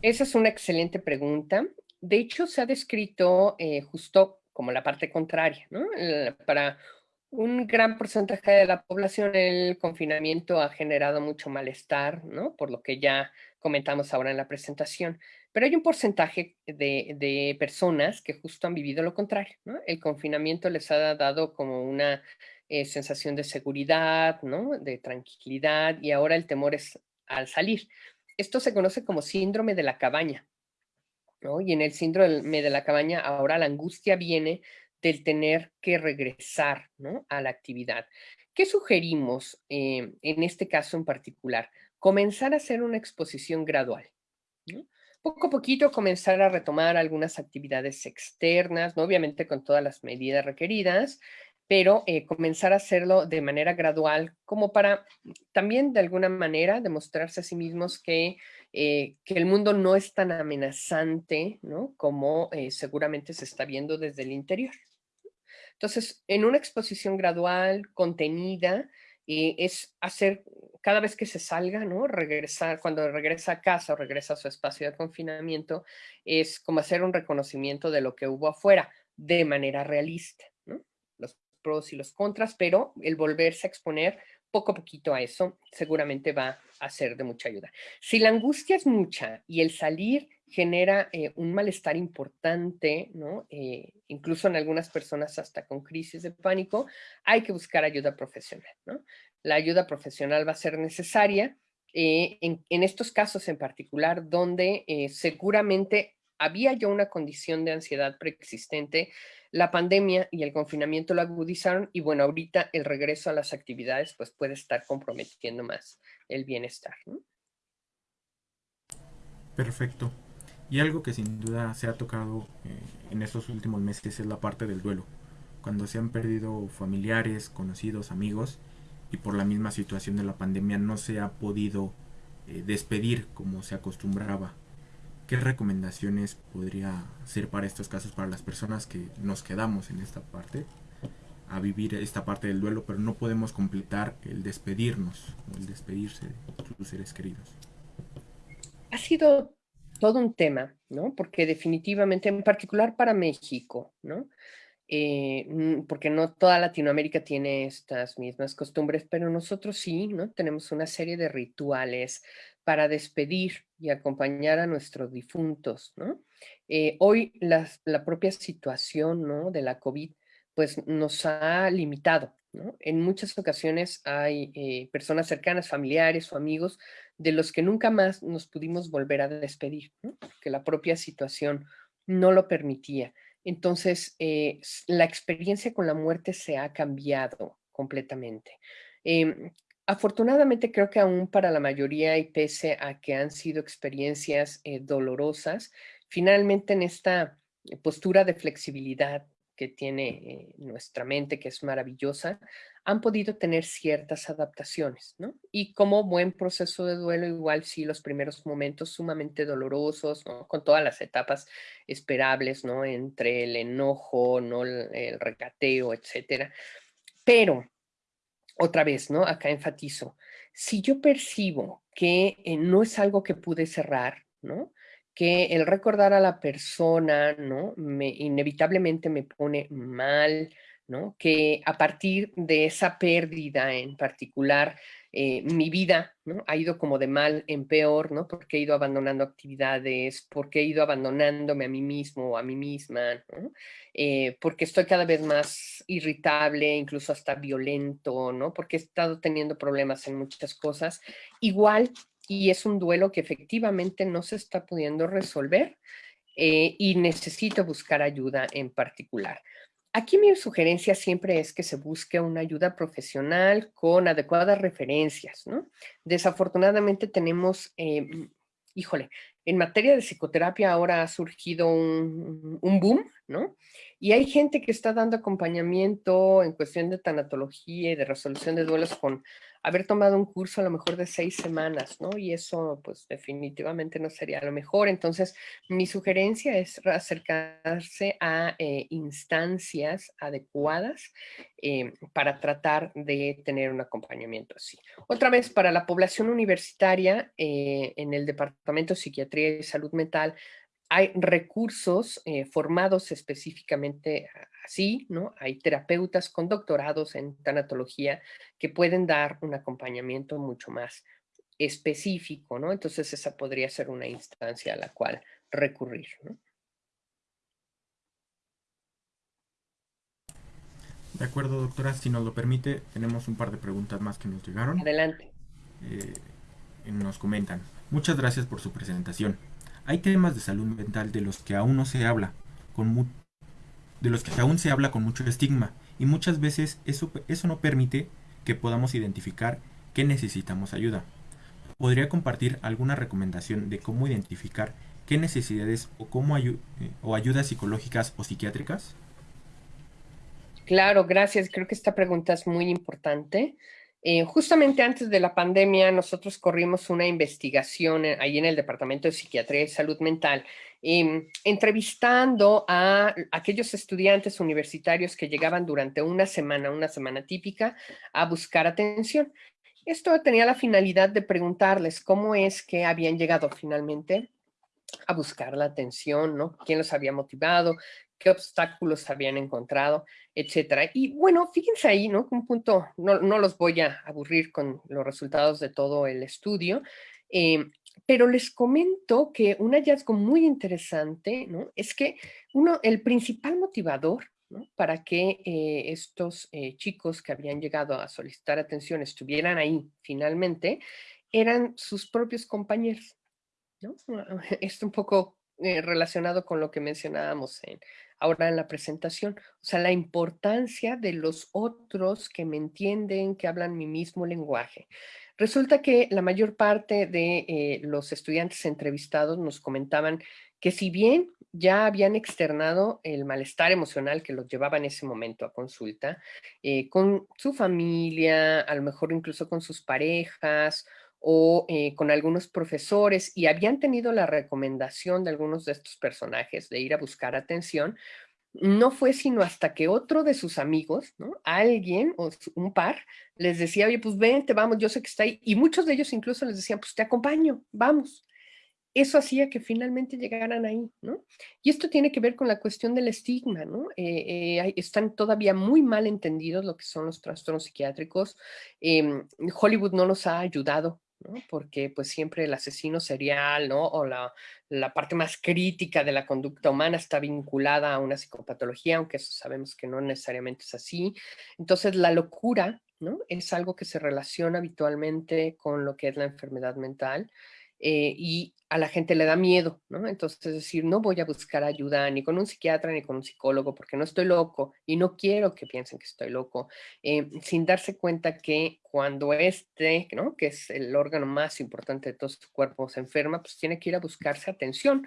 Esa es una excelente pregunta. De hecho, se ha descrito eh, justo como la parte contraria. Para un gran porcentaje de la población el confinamiento ha generado mucho malestar, ¿no? Por lo que ya comentamos ahora en la presentación. Pero hay un porcentaje de, personas que justo han vivido lo contrario. El confinamiento les ha dado como una eh, sensación de seguridad, ¿no? De tranquilidad y ahora el temor es al salir. Esto se conoce como síndrome de la cabaña. Y en el síndrome de la cabaña ahora la angustia viene del tener que regresar. A la actividad. ¿Qué sugerimos eh, en este caso en particular? Comenzar a hacer una exposición gradual, ¿no? Poco a poquito comenzar a retomar algunas actividades externas, ¿no? obviamente con todas las medidas requeridas, pero eh, comenzar a hacerlo de manera gradual, como para también de alguna manera demostrarse a sí mismos que, eh, que el mundo no es tan amenazante ¿no? como eh, seguramente se está viendo desde el interior. Entonces, en una exposición gradual, contenida, es hacer cada vez que se salga, ¿no? Regresar, cuando regresa a casa o regresa a su espacio de confinamiento, es como hacer un reconocimiento de lo que hubo afuera de manera realista, ¿no? Los pros y los contras, pero el volverse a exponer poco a poquito a eso seguramente va a ser de mucha ayuda. Si la angustia es mucha y el salir genera eh, un malestar importante, ¿no? Eh, incluso en algunas personas hasta con crisis de pánico, hay que buscar ayuda profesional, ¿no? La ayuda profesional va a ser necesaria eh, en, estos casos en particular, donde seguramente había ya una condición de ansiedad preexistente, la pandemia y el confinamiento lo agudizaron y bueno, ahorita el regreso a las actividades pues puede estar comprometiendo más el bienestar. ¿no? Perfecto. Y algo que sin duda se ha tocado eh, en estos últimos meses es la parte del duelo. Cuando se han perdido familiares, conocidos, amigos y por la misma situación de la pandemia no se ha podido eh, despedir como se acostumbraba. ¿Qué recomendaciones podría ser para estos casos, para las personas que nos quedamos en esta parte, a vivir esta parte del duelo, pero no podemos completar el despedirnos el despedirse de sus seres queridos? Ha sido todo un tema, ¿no? Porque definitivamente, en particular para México, ¿no? Eh, mm, porque no toda Latinoamérica tiene estas mismas costumbres, pero nosotros sí, ¿no? Tenemos una serie de rituales para despedir y acompañar a nuestros difuntos, ¿no? Eh, hoy la, propia situación, ¿no? De la COVID, pues nos ha limitado, ¿no? En muchas ocasiones hay eh, personas cercanas, familiares o amigos de los que nunca más nos pudimos volver a despedir, que la propia situación no lo permitía. Entonces, eh, la experiencia con la muerte se ha cambiado completamente. Em, afortunadamente, creo que aún para la mayoría y pese a que han sido experiencias eh, dolorosas, finalmente en esta postura de flexibilidad que tiene eh, nuestra mente, que es maravillosa, han podido tener ciertas adaptaciones, ¿no? Y como buen proceso de duelo, igual sí, los primeros momentos sumamente dolorosos, ¿no? Con todas las etapas esperables, ¿no? Entre el enojo, ¿no? El, recateo, etcétera. Pero, otra vez, ¿no? Acá enfatizo, si yo percibo que eh, no es algo que pude cerrar, ¿no? que el recordar a la persona, ¿no? Me, inevitablemente me pone mal, Que a partir de esa pérdida en particular, eh, mi vida. Ha ido como de mal en peor, ¿no? Porque he ido abandonando actividades, porque he ido abandonándome a mí mismo o a mí misma. Eh, porque estoy cada vez más irritable, incluso hasta violento, ¿no? Porque he estado teniendo problemas en muchas cosas. Igual y es un duelo que efectivamente no se está pudiendo resolver eh, y necesito buscar ayuda en particular. Aquí mi sugerencia siempre es que se busque una ayuda profesional con adecuadas referencias, ¿no? Desafortunadamente tenemos, eh, híjole, en materia de psicoterapia ahora ha surgido un, un, boom, ¿no? Y hay gente que está dando acompañamiento en cuestión de tanatología y de resolución de duelos con haber tomado un curso a lo mejor de seis semanas, ¿no? Y eso pues definitivamente no sería lo mejor. Entonces, mi sugerencia es acercarse a eh, instancias adecuadas eh, para tratar de tener un acompañamiento así. Otra vez, para la población universitaria, eh, en el Departamento de Psiquiatría y Salud Mental, hay recursos formados específicamente así, ¿no? Hay terapeutas con doctorados en tanatología que pueden dar un acompañamiento mucho más específico, ¿no? Entonces esa podría ser una instancia a la cual recurrir, ¿no? De acuerdo, doctora, si nos lo permite, tenemos un par de preguntas más que nos llegaron. Adelante. Eh, nos comentan, muchas gracias por su presentación. Hay temas de salud mental de los que aún no se habla, con, de los que aún se habla con mucho estigma y muchas veces eso, eso no permite que podamos identificar que necesitamos ayuda. ¿Podría compartir alguna recomendación de cómo identificar qué necesidades o, cómo eh, o ayudas psicológicas o psiquiátricas? Claro, gracias. Creo que esta pregunta es muy importante. Eh, justamente antes de la pandemia, nosotros corrimos una investigación eh, ahí en el Departamento de Psiquiatría y Salud Mental, em, entrevistando a aquellos estudiantes universitarios que llegaban durante una semana, una semana típica, a buscar atención. Esto tenía la finalidad de preguntarles cómo es que habían llegado finalmente a buscar la atención, ¿no? ¿Quién los había motivado? Qué obstáculos habían encontrado, etcétera. Y bueno, fíjense ahí, ¿no? Un punto, no, no los voy a aburrir con los resultados de todo el estudio. Eh, pero les comento que un hallazgo muy interesante ¿no? es que uno, el principal motivador para que eh, estos eh, chicos que habían llegado a solicitar atención estuvieran ahí finalmente eran sus propios compañeros. ¿no? Es un poco eh, relacionado con lo que mencionábamos ahora en la presentación, o sea, la importancia de los otros que me entienden, que hablan mi mismo lenguaje. Resulta que la mayor parte de eh, los estudiantes entrevistados nos comentaban que si bien ya habían externado el malestar emocional que los llevaba en ese momento a consulta, eh, con su familia, a lo mejor incluso con sus parejas o eh, con algunos profesores y habían tenido la recomendación de algunos de estos personajes de ir a buscar atención, no fue sino hasta que otro de sus amigos, ¿no? Alguien o un par les decía, oye, pues vente, vamos, yo sé que está ahí. Y muchos de ellos incluso les decían, pues te acompaño, vamos. Eso hacía que finalmente llegaran ahí, ¿no? Y esto tiene que ver con la cuestión del estigma, ¿no? Eh, eh, están todavía muy mal entendidos lo que son los trastornos psiquiátricos. Em, Hollywood no nos ha ayudado porque pues siempre el asesino serial, ¿no? O la, la, parte más crítica de la conducta humana está vinculada a una psicopatología, aunque eso sabemos que no necesariamente es así. Entonces la locura, ¿no? Es algo que se relaciona habitualmente con lo que es la enfermedad mental eh, y a la gente le da miedo, ¿no? Entonces, es decir, no voy a buscar ayuda ni con un psiquiatra ni con un psicólogo porque no estoy loco y no quiero que piensen que estoy loco, eh, sin darse cuenta que cuando este, ¿no? Que es el órgano más importante de todo su cuerpo, se enferma, pues tiene que ir a buscarse atención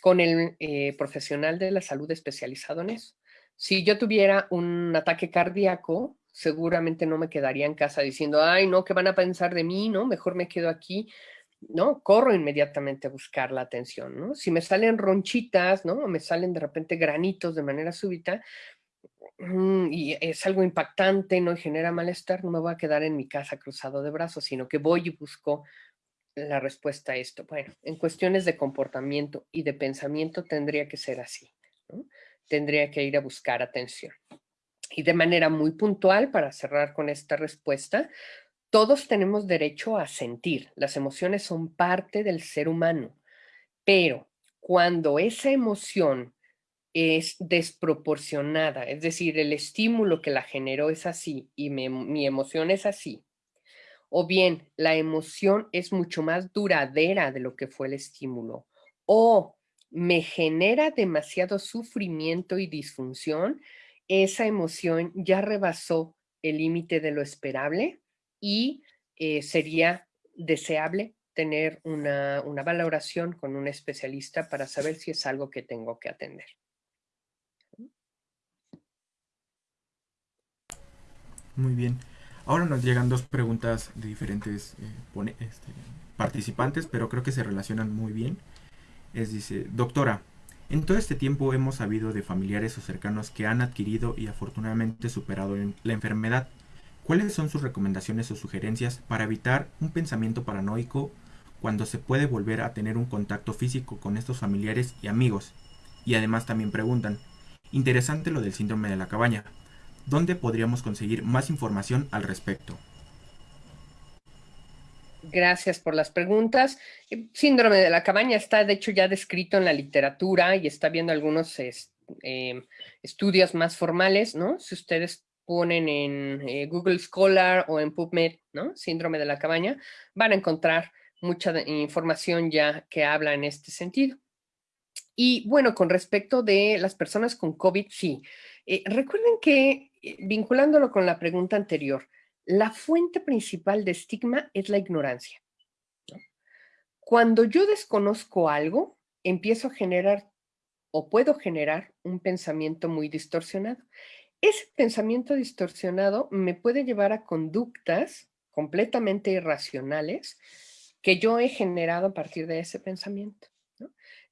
con el eh, profesional de la salud especializado en eso. Si yo tuviera un ataque cardíaco, seguramente no me quedaría en casa diciendo, ay, no, ¿qué van a pensar de mí? No, mejor me quedo aquí ¿no? Corro inmediatamente a buscar la atención, ¿no? Si me salen ronchitas, ¿no? O me salen de repente granitos de manera súbita mm, y es algo impactante, ¿no? Y genera malestar, no me voy a quedar en mi casa cruzado de brazos, sino que voy y busco la respuesta a esto. Bueno, en cuestiones de comportamiento y de pensamiento tendría que ser así. Tendría que ir a buscar atención. Y de manera muy puntual, para cerrar con esta respuesta, todos tenemos derecho a sentir, las emociones son parte del ser humano, pero cuando esa emoción es desproporcionada, es decir, el estímulo que la generó es así y mi emoción es así, o bien la emoción es mucho más duradera de lo que fue el estímulo, o me genera demasiado sufrimiento y disfunción, esa emoción ya rebasó el límite de lo esperable y eh, sería deseable tener una, valoración con un especialista para saber si es algo que tengo que atender. Muy bien. Ahora nos llegan dos preguntas de diferentes eh, este, participantes, pero creo que se relacionan muy bien. Es dice, doctora, en todo este tiempo hemos sabido de familiares o cercanos que han adquirido y afortunadamente superado la enfermedad. ¿Cuáles son sus recomendaciones o sugerencias para evitar un pensamiento paranoico cuando se puede volver a tener un contacto físico con estos familiares y amigos? Y además también preguntan, interesante lo del síndrome de la cabaña, ¿dónde podríamos conseguir más información al respecto? Gracias por las preguntas. El síndrome de la cabaña está de hecho ya descrito en la literatura y está viendo algunos eh, estudios más formales, ¿no? Si ustedes ponen en eh, Google Scholar o en PubMed, ¿no? Síndrome de la cabaña, van a encontrar mucha información ya que habla en este sentido. Y bueno, con respecto de las personas con COVID, sí. Eh, recuerden que, eh, vinculándolo con la pregunta anterior, la fuente principal de estigma es la ignorancia. Cuando yo desconozco algo, empiezo a generar o puedo generar un pensamiento muy distorsionado. Ese pensamiento distorsionado me puede llevar a conductas completamente irracionales que yo he generado a partir de ese pensamiento.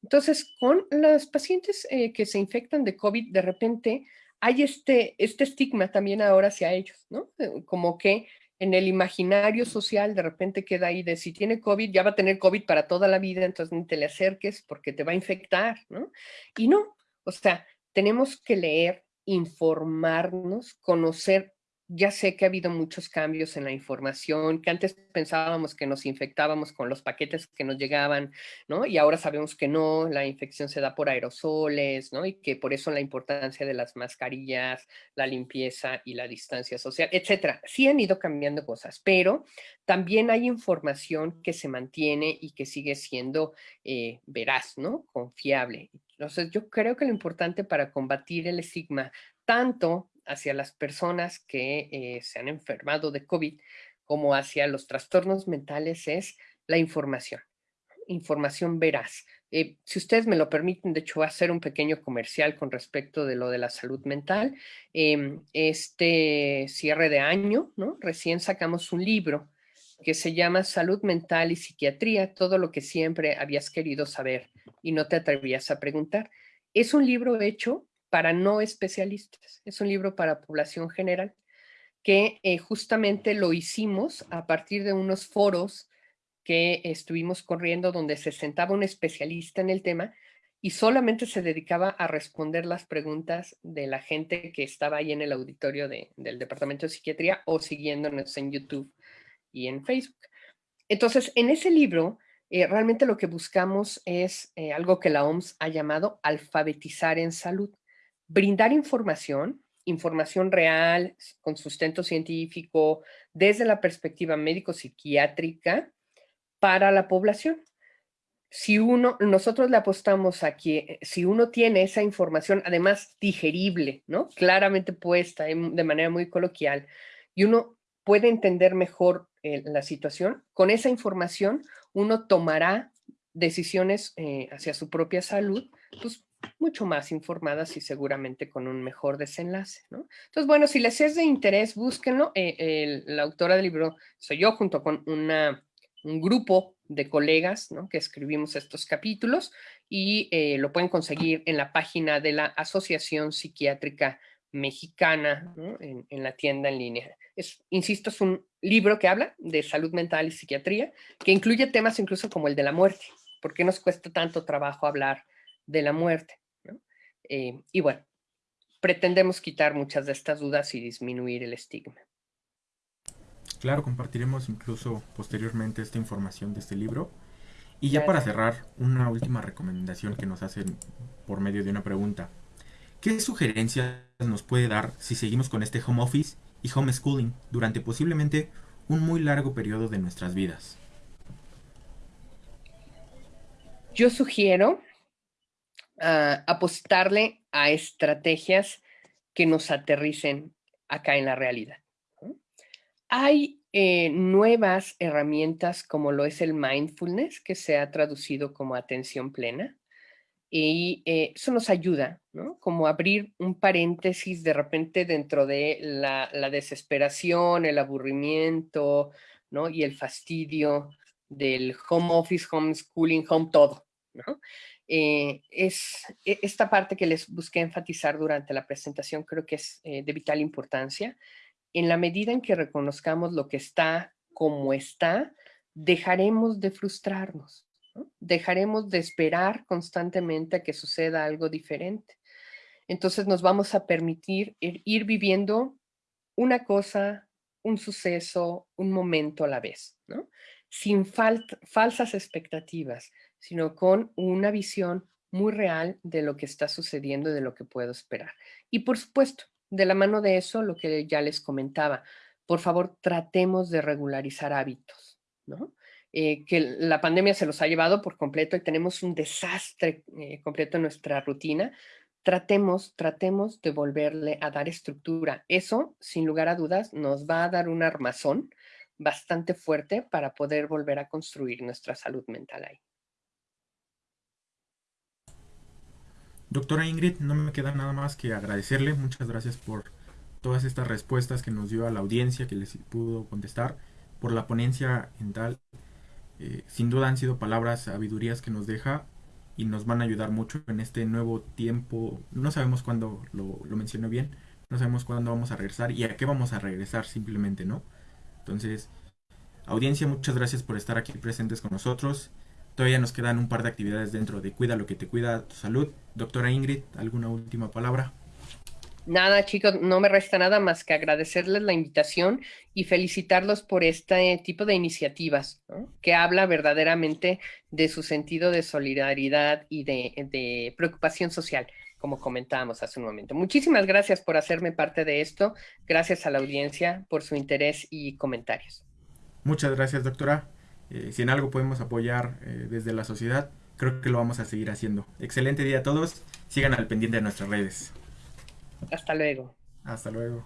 Entonces, con los pacientes eh, que se infectan de COVID, de repente hay este, este estigma también ahora hacia ellos, ¿no? Eh, como que en el imaginario social de repente queda ahí de si tiene COVID, ya va a tener COVID para toda la vida, entonces ni te le acerques porque te va a infectar, ¿no? Y no, o sea, tenemos que leer informarnos, conocer ya sé que ha habido muchos cambios en la información, que antes pensábamos que nos infectábamos con los paquetes que nos llegaban, ¿no? Y ahora sabemos que no, la infección se da por aerosoles, ¿no? Y que por eso la importancia de las mascarillas, la limpieza y la distancia social, etcétera. Sí han ido cambiando cosas, pero también hay información que se mantiene y que sigue siendo eh, veraz, ¿no? Confiable. Entonces, yo creo que lo importante para combatir el estigma, tanto hacia las personas que eh, se han enfermado de COVID como hacia los trastornos mentales es la información, información veraz. Eh, si ustedes me lo permiten, de hecho, voy a hacer un pequeño comercial con respecto de lo de la salud mental. Em, este cierre de año, ¿no? Recién sacamos un libro que se llama Salud Mental y Psiquiatría, todo lo que siempre habías querido saber y no te atrevías a preguntar. Es un libro hecho para no especialistas. Es un libro para población general que eh, justamente lo hicimos a partir de unos foros que estuvimos corriendo donde se sentaba un especialista en el tema y solamente se dedicaba a responder las preguntas de la gente que estaba ahí en el auditorio del Departamento de Psiquiatría o siguiéndonos en YouTube y en Facebook. Entonces, en ese libro, eh, realmente lo que buscamos es eh, algo que la OMS ha llamado alfabetizar en salud brindar información, información real, con sustento científico, desde la perspectiva médico-psiquiátrica para la población. Si uno, nosotros le apostamos a que si uno tiene esa información, además digerible, ¿no? Claramente puesta de manera muy coloquial, y uno puede entender mejor eh, la situación, con esa información uno tomará decisiones eh, hacia su propia salud, pues mucho más informadas y seguramente con un mejor desenlace, ¿no? Entonces, bueno, si les es de interés, búsquenlo. Eh, la autora del libro soy yo junto con una, un grupo de colegas ¿no? que escribimos estos capítulos y eh, lo pueden conseguir en la página de la Asociación Psiquiátrica Mexicana en, la tienda en línea. Insisto, es un libro que habla de salud mental y psiquiatría, que incluye temas incluso como el de la muerte. ¿Por qué nos cuesta tanto trabajo hablar de la muerte. Eh, y bueno, pretendemos quitar muchas de estas dudas y disminuir el estigma. Claro, compartiremos incluso posteriormente esta información de este libro. Y ya para cerrar, una última recomendación que nos hacen por medio de una pregunta. ¿Qué sugerencias nos puede dar si seguimos con este home office y homeschooling durante posiblemente un muy largo periodo de nuestras vidas? Yo sugiero apostarle a estrategias que nos aterricen acá en la realidad. Hay eh, nuevas herramientas como lo es el mindfulness, que se ha traducido como atención plena, y eh, eso nos ayuda, ¿no? Como abrir un paréntesis de repente dentro de la, la desesperación, el aburrimiento, ¿no? Y el fastidio del home office, homeschooling, home todo, ¿no? Eh, es e, esta parte que les busqué enfatizar durante la presentación, creo que es eh, de vital importancia. En la medida en que reconozcamos lo que está como está, dejaremos de frustrarnos, dejaremos de esperar constantemente a que suceda algo diferente. Entonces nos vamos a permitir ir, viviendo una cosa, un suceso, un momento a la vez, ¿no? sin falsas expectativas, sino con una visión muy real de lo que está sucediendo y de lo que puedo esperar. Y por supuesto, de la mano de eso, lo que ya les comentaba, por favor, tratemos de regularizar hábitos, ¿no? Eh, que la pandemia se los ha llevado por completo y tenemos un desastre eh, completo en nuestra rutina, tratemos, tratemos de volverle a dar estructura. Eso, sin lugar a dudas, nos va a dar un armazón bastante fuerte para poder volver a construir nuestra salud mental ahí. Doctora Ingrid, no me queda nada más que agradecerle. Muchas gracias por todas estas respuestas que nos dio a la audiencia, que les pudo contestar, por la ponencia en tal. Eh, sin duda han sido palabras, sabidurías que nos deja y nos van a ayudar mucho en este nuevo tiempo. No sabemos cuándo, lo, lo mencioné bien, no sabemos cuándo vamos a regresar y a qué vamos a regresar simplemente, ¿no? Entonces, audiencia, muchas gracias por estar aquí presentes con nosotros. Todavía nos quedan un par de actividades dentro de Cuida lo que te cuida tu salud. Doctora Ingrid, ¿alguna última palabra? Nada, chicos, no me resta nada más que agradecerles la invitación y felicitarlos por este tipo de iniciativas, que habla verdaderamente de su sentido de solidaridad y de, preocupación social, como comentábamos hace un momento. Muchísimas gracias por hacerme parte de esto. Gracias a la audiencia por su interés y comentarios. Muchas gracias, doctora. Eh, si en algo podemos apoyar eh, desde la sociedad, creo que lo vamos a seguir haciendo. Excelente día a todos. Sigan al pendiente de nuestras redes. Hasta luego. Hasta luego.